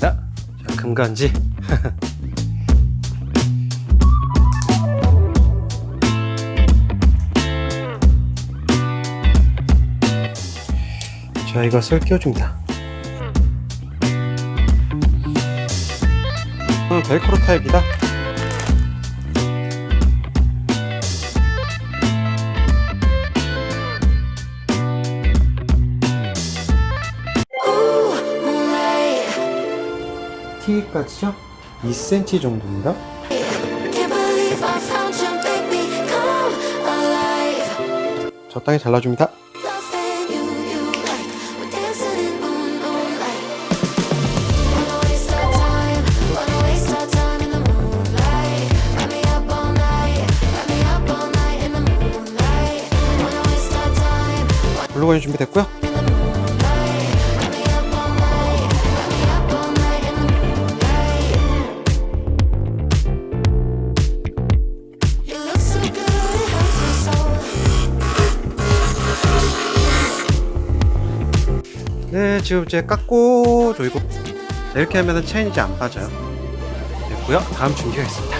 자, 금간지. <laughs> 자 이것을 끼워줍니다 음, 벨크로 타입이다 T까지요? 2cm 정도입니다. 적당히 잘라줍니다 my soul. 네 지금 이제 깎고 조이고 이렇게 하면은 이제 안 빠져요. 됐고요. 다음 준비가 있습니다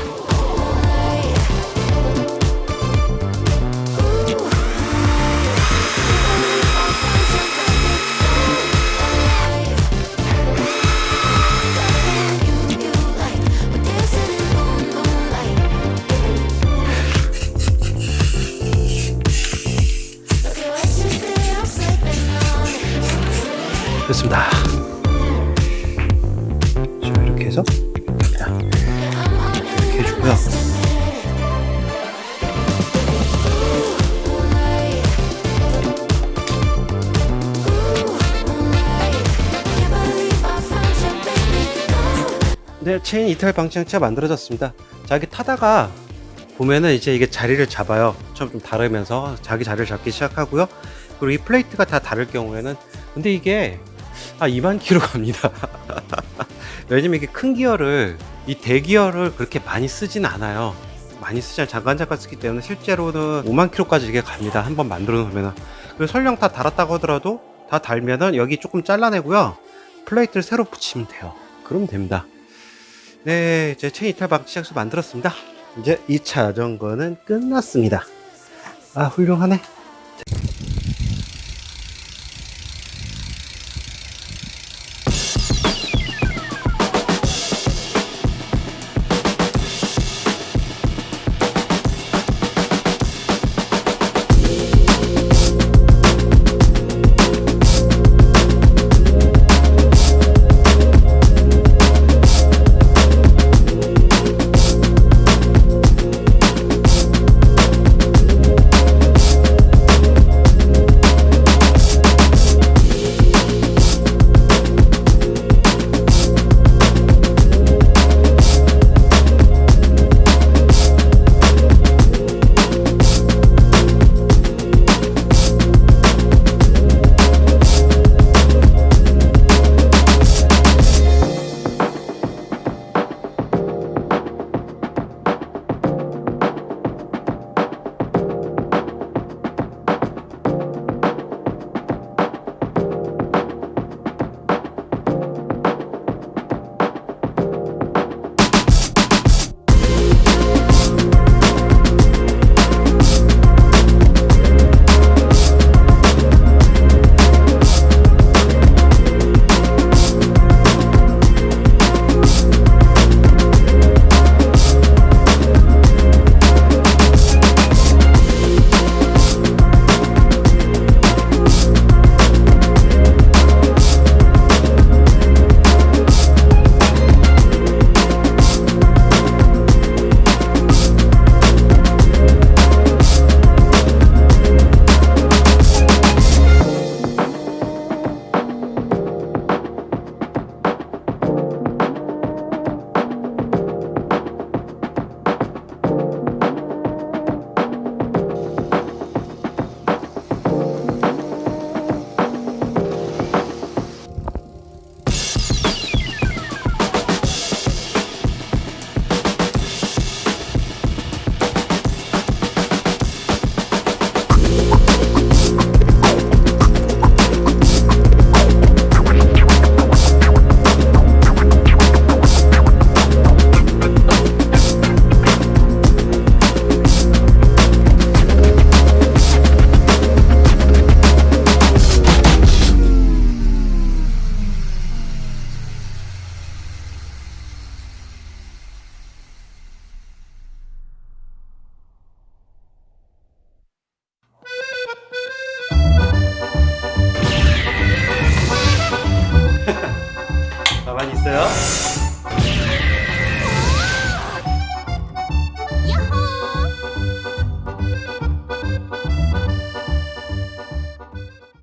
네 체인 이탈 방지장치가 만들어졌습니다. 자 이렇게 타다가 보면은 이제 이게 자리를 잡아요. 처음 좀 닳으면서 자기 자리를 잡기 시작하고요. 그리고 이 플레이트가 다 닳을 경우에는 근데 이게 아 2만 킬로 갑니다. <laughs> 왜냐면 이게 큰 기어를 이 대기어를 그렇게 많이 쓰진 않아요. 많이 쓰지 않아요. 잠깐 잠깐 쓰기 때문에 실제로는 5만 킬로까지 이게 갑니다. 한번 만들어 놓으면 그리고 설령 다 닳았다고 하더라도 다 닳으면은 여기 조금 잘라내고요. 플레이트를 새로 붙이면 돼요. 그러면 됩니다 네 이제 체인 이탈 방지 장치 만들었습니다. 이제 2차 자전거는 끝났습니다. 아 훌륭하네